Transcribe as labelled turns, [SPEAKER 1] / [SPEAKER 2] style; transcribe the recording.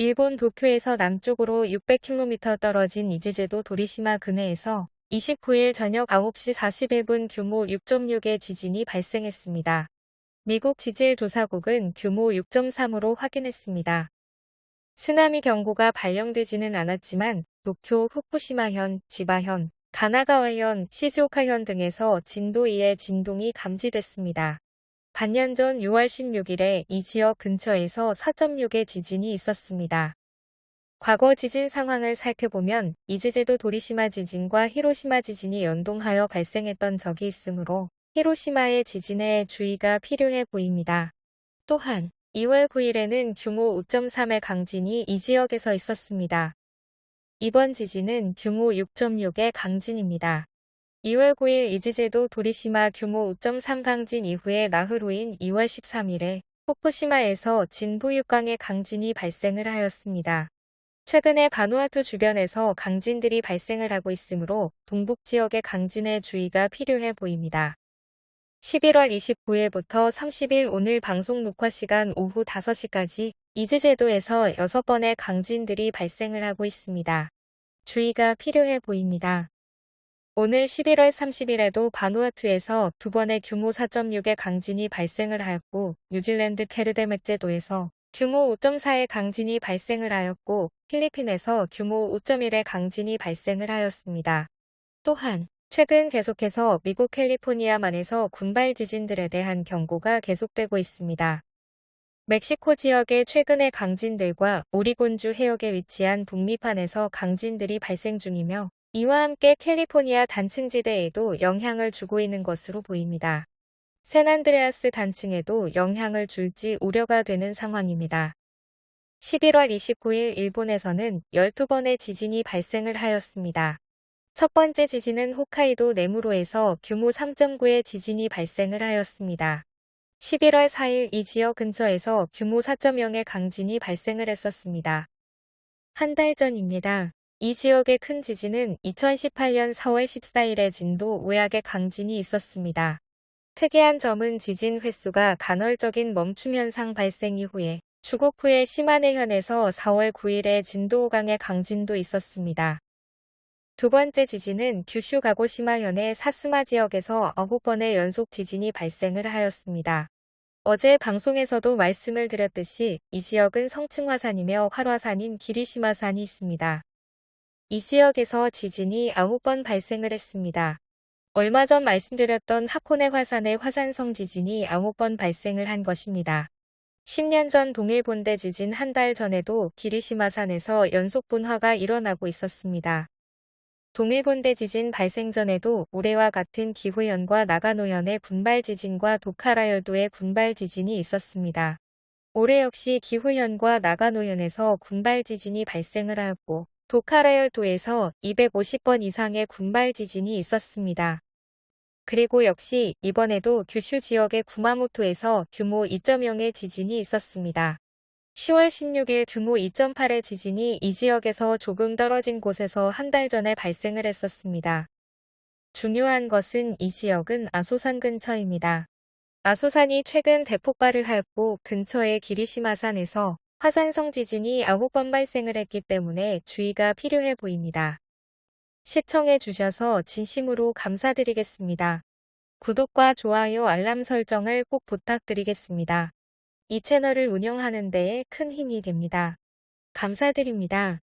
[SPEAKER 1] 일본 도쿄에서 남쪽으로 600km 떨어진 이즈제도 도리시마 근해에서 29일 저녁 9시 41분 규모 6.6의 지진이 발생했습니다. 미국 지질조사국은 규모 6.3으로 확인했습니다. 쓰나미 경고가 발령되지는 않았지만 도쿄, 후쿠시마현, 지바현, 가나가와현, 시즈오카현 등에서 진도 2의 진동이 감지됐습니다. 반년 전 6월 16일에 이 지역 근처에서 4.6의 지진이 있었습니다. 과거 지진 상황을 살펴보면 이즈제도 도리시마 지진과 히로시마 지진이 연동하여 발생했던 적이 있으므로 히로시마의 지진에 주의가 필요해 보입니다. 또한 2월 9일에는 규모 5.3의 강진이 이 지역에서 있었습니다. 이번 지진은 규모 6.6의 강진입니다. 2월 9일 이즈제도 도리시마 규모 5.3 강진 이후에 나흘 후인 2월 13일에 후쿠시마에서 진부 6강의 강진이 발생을 하였습니다. 최근에 바누아투 주변에서 강진들이 발생을 하고 있으므로 동북 지역의 강진에 주의가 필요해 보입니다. 11월 29일부터 30일 오늘 방송 녹화 시간 오후 5시까지 이즈제도에서 6번의 강진들이 발생을 하고 있습니다. 주의가 필요해 보입니다. 오늘 11월 30일에도 바누아투에서 두 번의 규모 4.6의 강진이 발생을 하였고 뉴질랜드 케르데맥제도에서 규모 5.4의 강진이 발생을 하였고 필리핀에서 규모 5.1의 강진이 발생을 하였습니다. 또한 최근 계속해서 미국 캘리포니아만에서 군발 지진들에 대한 경고가 계속되고 있습니다. 멕시코 지역의 최근의 강진들과 오리곤주 해역에 위치한 북미판에서 강진들이 발생 중이며 이와 함께 캘리포니아 단층지대에도 영향을 주고 있는 것으로 보입니다. 샌안드레아스 단층에도 영향을 줄지 우려가 되는 상황입니다. 11월 29일 일본에서는 12번의 지진이 발생을 하였습니다. 첫 번째 지진은 홋카이도 네무로에서 규모 3.9의 지진이 발생을 하였습니다. 11월 4일 이 지역 근처에서 규모 4.0의 강진이 발생을 했었습니다. 한 달 전입니다. 이 지역의 큰 지진은 2018년 4월 14일에 진도 5약의 강진이 있었습니다. 특이한 점은 지진 횟수가 간헐적인 멈춤 현상 발생 이후에 주국 후에 시마네현에서 4월 9일에 진도 5강의 강진도 있었습니다. 두 번째 지진은 규슈 가고시마현의 사스마 지역에서 9번의 연속 지진이 발생을 하였습니다. 어제 방송에서도 말씀을 드렸듯이 이 지역은 성층화산이며 활화산인 기리시마산이 있습니다. 이 지역에서 지진이 9번 발생을 했습니다. 얼마 전 말씀드렸던 하코네 화산의 화산성 지진이 9번 발생을 한 것입니다. 10년 전 동일 본대 지진 한 달 전에도 기리시마산에서 연속 분화가 일어나고 있었습니다. 동일 본대 지진 발생 전에도 올해와 같은 기후현과 나가노현의 군발 지진과 도카라열도의 군발 지진이 있었습니다. 올해 역시 기후현과 나가노현에서 군발 지진이 발생을 하였고 도카라열도에서 250번 이상의 군발 지진이 있었습니다. 그리고 역시 이번에도 규슈 지역의 구마모토에서 규모 2.0의 지진이 있었습니다. 10월 16일 규모 2.8의 지진이 이 지역에서 조금 떨어진 곳에서 한 달 전에 발생을 했었습니다. 중요한 것은 이 지역은 아소산 근처입니다. 아소산이 최근 대폭발을 하였고 근처의 기리시마산에서 화산성 지진이 9번 발생을 했기 때문에 주의가 필요해 보입니다. 시청해 주셔서 진심으로 감사드리겠습니다. 구독과 좋아요 알람 설정을 꼭 부탁드리겠습니다. 이 채널을 운영하는 데에 큰 힘이 됩니다. 감사드립니다.